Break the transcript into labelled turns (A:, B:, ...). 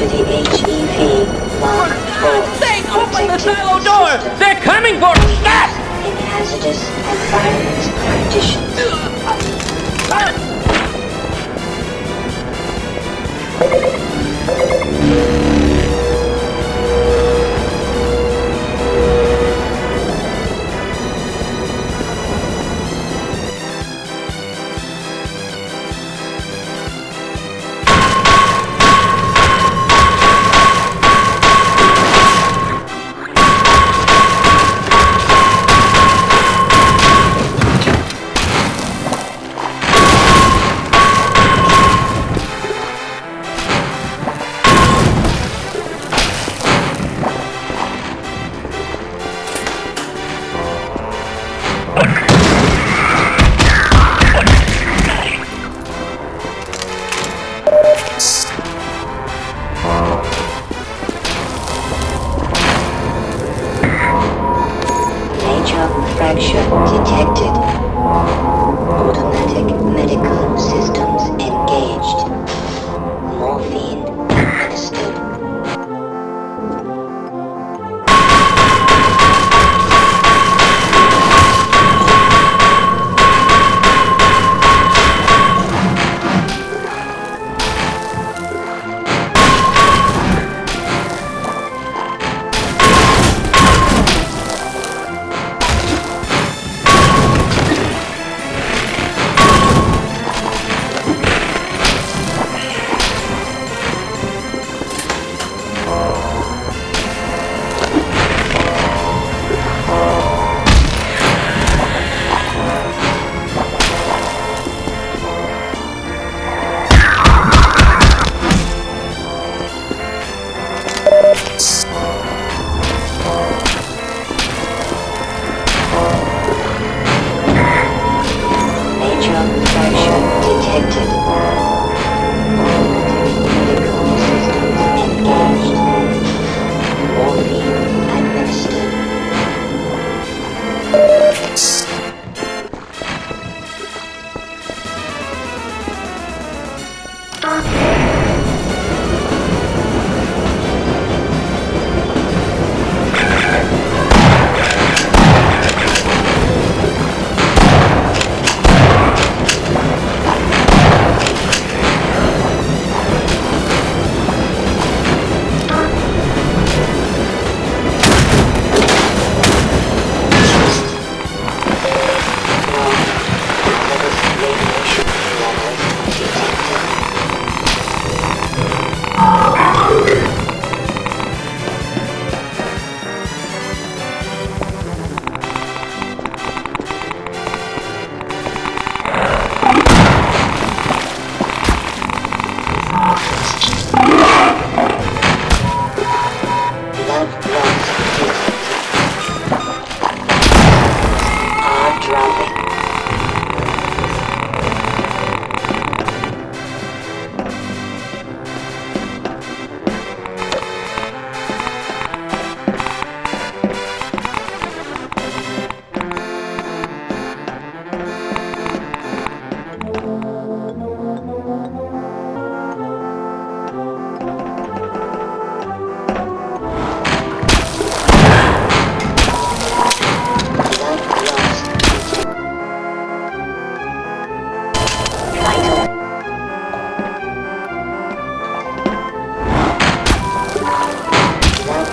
A: to the HEV IV
B: open the silo door! They're coming for us!
A: In hazardous environment conditions. Major fracture detected.